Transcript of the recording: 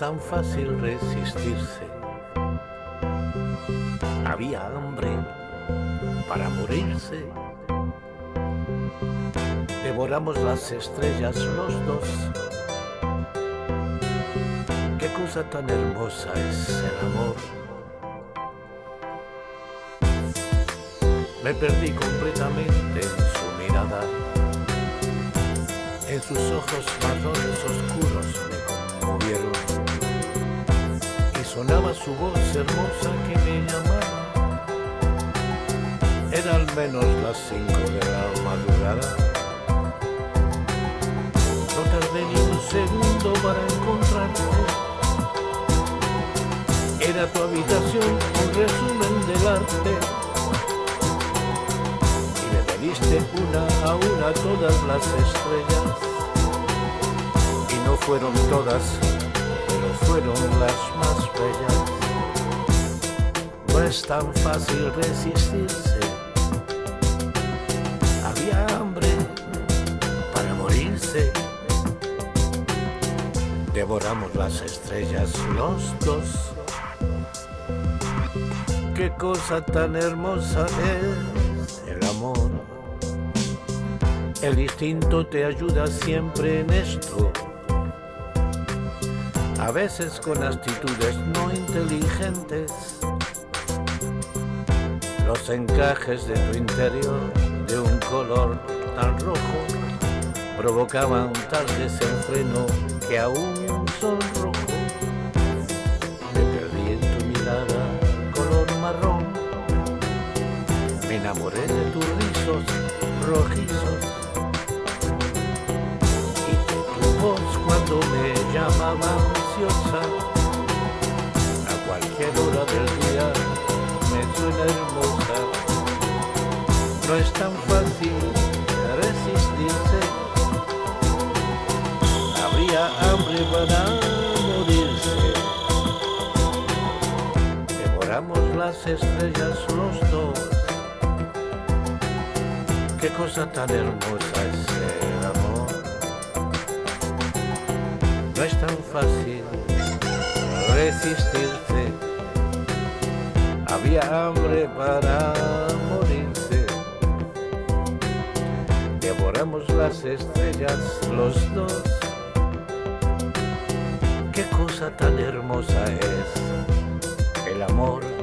tan fácil resistirse. Había hambre para morirse. Devoramos las estrellas los dos. Qué cosa tan hermosa es el amor. Me perdí completamente en su mirada. En sus ojos marrones oscuros sonaba su voz hermosa que me llamaba. Era al menos las cinco de la madrugada. No tardé ni un segundo para encontrarte. Era tu habitación un resumen del arte. Y me pediste una a una todas las estrellas. Y no fueron todas, pero fueron las más No es tan fácil resistirse. Había hambre para morirse. Devoramos las estrellas los dos. Qué cosa tan hermosa es el amor. El instinto te ayuda siempre en esto. A veces con actitudes no inteligentes. Los encajes de tu interior de un color tan rojo provocaban tal desenfreno que aún sonrojo me perdí en tu mirada color marrón. Me enamoré de tus rizos rojizos llamaba ansiosa a cualquier hora del día me suena hermosa no es tan fácil resistirse. Habría hambre para morirse. Devoramos las estrellas los dos. Qué cosa tan hermosa es el amor. No es tan fácil resistirse. Había hambre para morirse. Devoramos las estrellas los dos. Qué cosa tan hermosa es el amor.